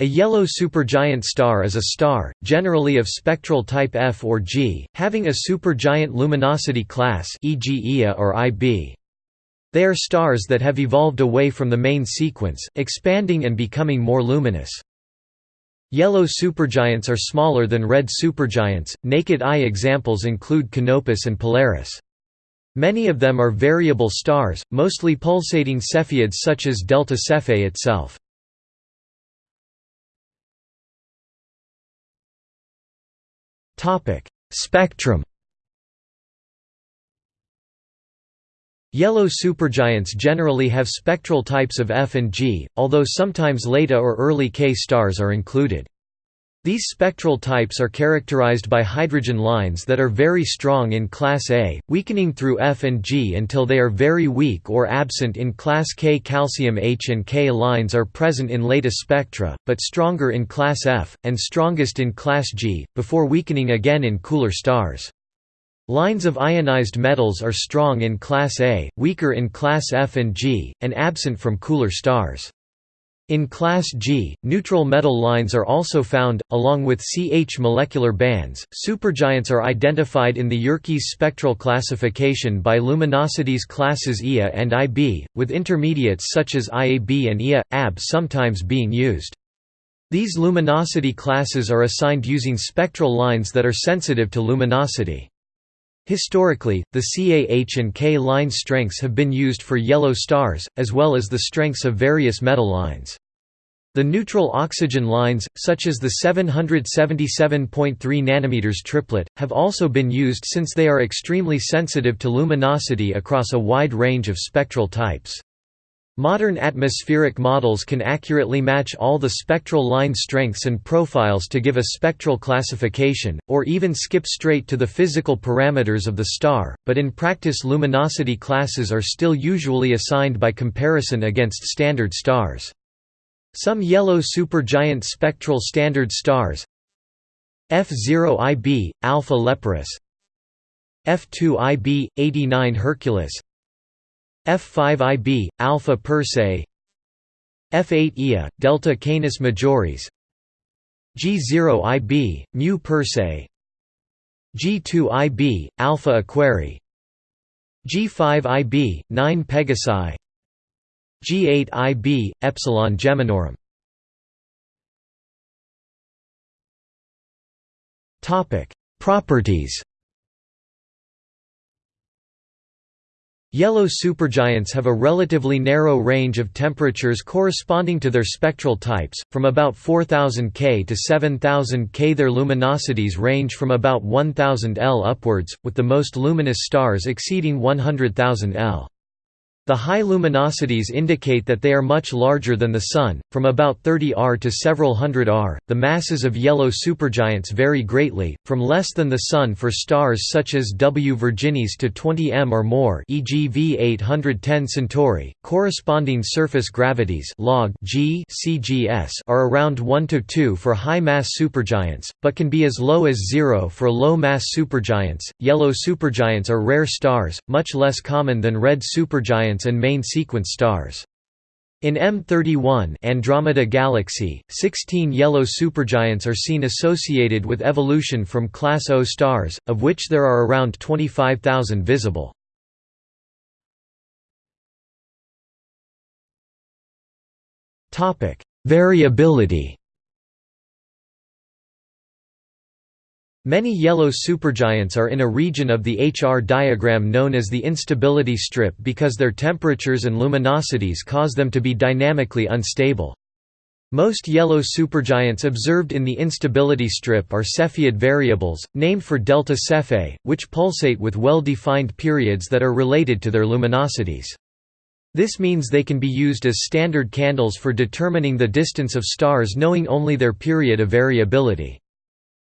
A yellow supergiant star is a star, generally of spectral type F or G, having a supergiant luminosity class e.g. Ia or IB. They are stars that have evolved away from the main sequence, expanding and becoming more luminous. Yellow supergiants are smaller than red supergiants. Naked eye examples include Canopus and Polaris. Many of them are variable stars, mostly pulsating Cepheids such as Delta Cephei itself. Topic: Spectrum. Yellow supergiants generally have spectral types of F and G, although sometimes late or early K stars are included. These spectral types are characterized by hydrogen lines that are very strong in class A, weakening through F and G until they are very weak or absent in class K. Calcium H and K lines are present in later spectra, but stronger in class F, and strongest in class G, before weakening again in cooler stars. Lines of ionized metals are strong in class A, weaker in class F and G, and absent from cooler stars. In class G, neutral metal lines are also found, along with CH molecular bands. Supergiants are identified in the Yerkes spectral classification by luminosities classes Ia and Ib, with intermediates such as IAB and Ia, AB sometimes being used. These luminosity classes are assigned using spectral lines that are sensitive to luminosity. Historically, the CAH and K line strengths have been used for yellow stars, as well as the strengths of various metal lines. The neutral oxygen lines, such as the 777.3 nm triplet, have also been used since they are extremely sensitive to luminosity across a wide range of spectral types. Modern atmospheric models can accurately match all the spectral line strengths and profiles to give a spectral classification, or even skip straight to the physical parameters of the star, but in practice luminosity classes are still usually assigned by comparison against standard stars. Some yellow supergiant spectral standard stars F0IB, Alpha Leporis F2IB, 89 Herculis F5IB, Alpha Persei F8 Ia, Delta Canis Majoris. G0IB, Mu Persei G2IB, Alpha Aquarii. G5IB, 9 Pegasi G8IB, Epsilon Geminorum. Properties Yellow supergiants have a relatively narrow range of temperatures corresponding to their spectral types, from about 4000 K to 7000 K. Their luminosities range from about 1000 L upwards, with the most luminous stars exceeding 100,000 L. The high luminosities indicate that they are much larger than the Sun, from about 30 R to several hundred R. The masses of yellow supergiants vary greatly, from less than the Sun for stars such as W Virginis to 20 m or more, e.g. V810 Centauri. Corresponding surface gravities log g CGS are around 1 to 2 for high-mass supergiants, but can be as low as 0 for low-mass supergiants. Yellow supergiants are rare stars, much less common than red supergiants and main sequence stars. In M31 Andromeda Galaxy, 16 yellow supergiants are seen associated with evolution from Class O stars, of which there are around 25,000 visible. Variability Many yellow supergiants are in a region of the HR diagram known as the instability strip because their temperatures and luminosities cause them to be dynamically unstable. Most yellow supergiants observed in the instability strip are Cepheid variables, named for delta Cephei, which pulsate with well-defined periods that are related to their luminosities. This means they can be used as standard candles for determining the distance of stars knowing only their period of variability.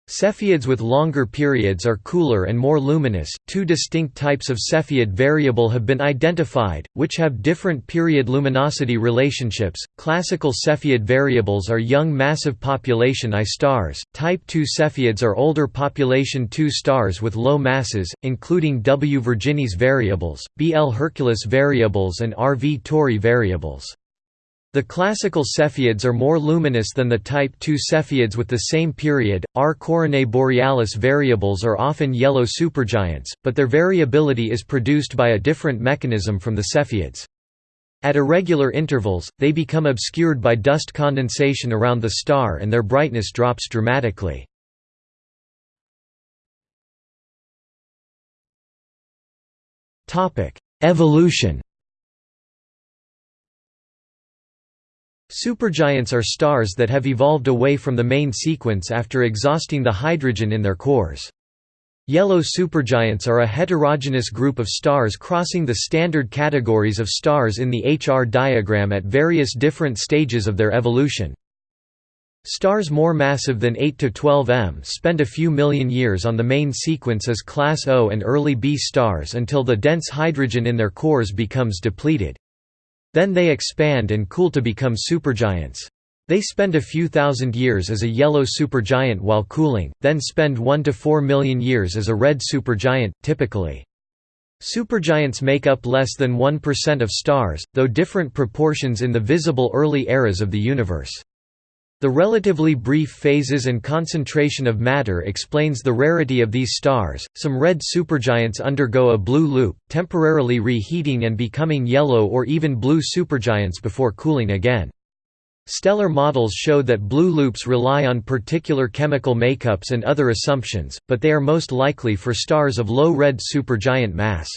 Cepheids with longer periods are cooler and more luminous. Two distinct types of Cepheid variable have been identified, which have different period luminosity relationships. Classical Cepheid variables are young massive population I stars. Type II Cepheids are older population II stars with low masses, including W Virginis variables, BL Herculis variables, and RV Tauri variables. The classical Cepheids are more luminous than the Type II Cepheids with the same period. R Coronae borealis variables are often yellow supergiants, but their variability is produced by a different mechanism from the Cepheids. At irregular intervals, they become obscured by dust condensation around the star and their brightness drops dramatically. Evolution Supergiants are stars that have evolved away from the main sequence after exhausting the hydrogen in their cores. Yellow supergiants are a heterogeneous group of stars crossing the standard categories of stars in the HR diagram at various different stages of their evolution. Stars more massive than 8 to 12 m spend a few million years on the main sequence as class O and early B stars until the dense hydrogen in their cores becomes depleted. Then they expand and cool to become supergiants. They spend a few thousand years as a yellow supergiant while cooling, then spend 1 to 4 million years as a red supergiant, typically. Supergiants make up less than 1% of stars, though different proportions in the visible early eras of the universe. The relatively brief phases and concentration of matter explains the rarity of these stars. Some red supergiants undergo a blue loop, temporarily reheating and becoming yellow or even blue supergiants before cooling again. Stellar models show that blue loops rely on particular chemical makeups and other assumptions, but they are most likely for stars of low red supergiant mass.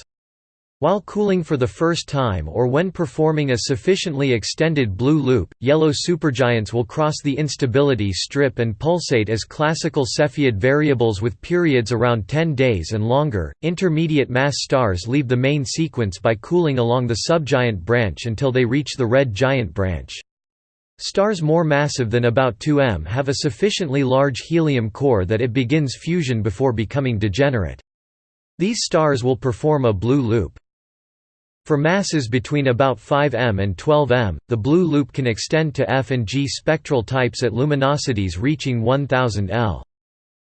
While cooling for the first time or when performing a sufficiently extended blue loop, yellow supergiants will cross the instability strip and pulsate as classical Cepheid variables with periods around 10 days and longer. Intermediate mass stars leave the main sequence by cooling along the subgiant branch until they reach the red giant branch. Stars more massive than about 2 m have a sufficiently large helium core that it begins fusion before becoming degenerate. These stars will perform a blue loop. For masses between about 5 m and 12 m, the blue loop can extend to F and G spectral types at luminosities reaching 1000 L.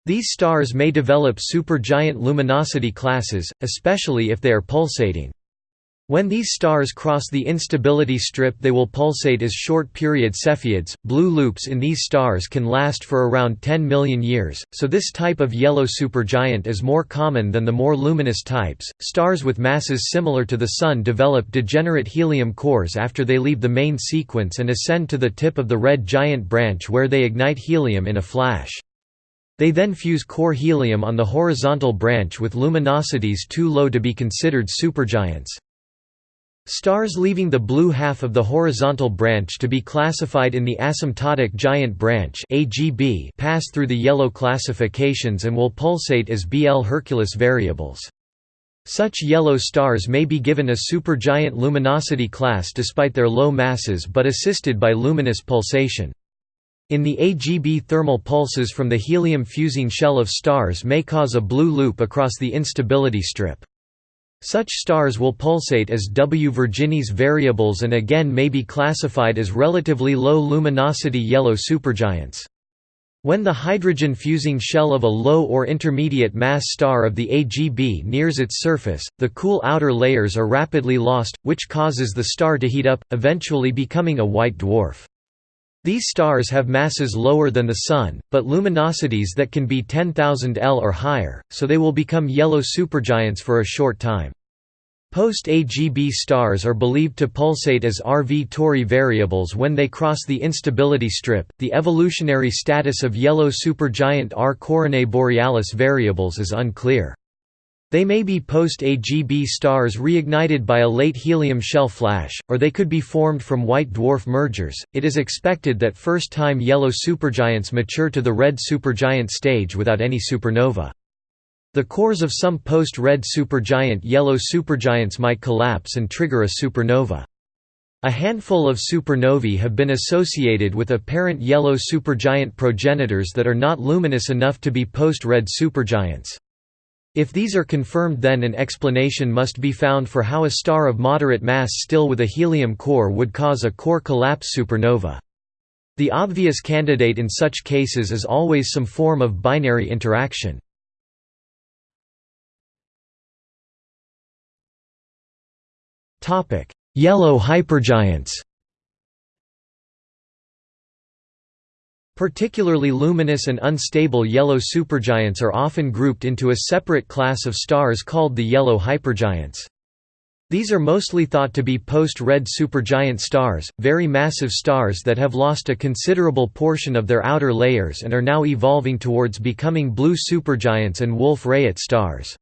These stars may develop supergiant luminosity classes, especially if they are pulsating. When these stars cross the instability strip they will pulsate as short-period Cepheids. Blue loops in these stars can last for around 10 million years, so this type of yellow supergiant is more common than the more luminous types. Stars with masses similar to the Sun develop degenerate helium cores after they leave the main sequence and ascend to the tip of the red giant branch where they ignite helium in a flash. They then fuse core helium on the horizontal branch with luminosities too low to be considered supergiants. Stars leaving the blue half of the horizontal branch to be classified in the asymptotic giant branch AGB pass through the yellow classifications and will pulsate as BL Herculis variables. Such yellow stars may be given a supergiant luminosity class despite their low masses but assisted by luminous pulsation. In the AGB thermal pulses from the helium-fusing shell of stars may cause a blue loop across the instability strip. Such stars will pulsate as W Virginis variables and again may be classified as relatively low luminosity yellow supergiants. When the hydrogen-fusing shell of a low or intermediate mass star of the AGB nears its surface, the cool outer layers are rapidly lost, which causes the star to heat up, eventually becoming a white dwarf. These stars have masses lower than the Sun, but luminosities that can be 10,000 L or higher, so they will become yellow supergiants for a short time. Post-AGB stars are believed to pulsate as RV Tauri variables when they cross the instability strip. The evolutionary status of yellow supergiant R Coronae borealis variables is unclear. They may be post-AGB stars reignited by a late helium shell flash, or they could be formed from white dwarf mergers. It is expected that first-time yellow supergiants mature to the red supergiant stage without any supernova. The cores of some post-red supergiant yellow supergiants might collapse and trigger a supernova. A handful of supernovae have been associated with apparent yellow supergiant progenitors that are not luminous enough to be post-red supergiants. If these are confirmed then an explanation must be found for how a star of moderate mass still with a helium core would cause a core collapse supernova. The obvious candidate in such cases is always some form of binary interaction. Yellow hypergiants Particularly luminous and unstable yellow supergiants are often grouped into a separate class of stars called the yellow hypergiants. These are mostly thought to be post-red supergiant stars, very massive stars that have lost a considerable portion of their outer layers and are now evolving towards becoming blue supergiants and Wolf-Rayet stars.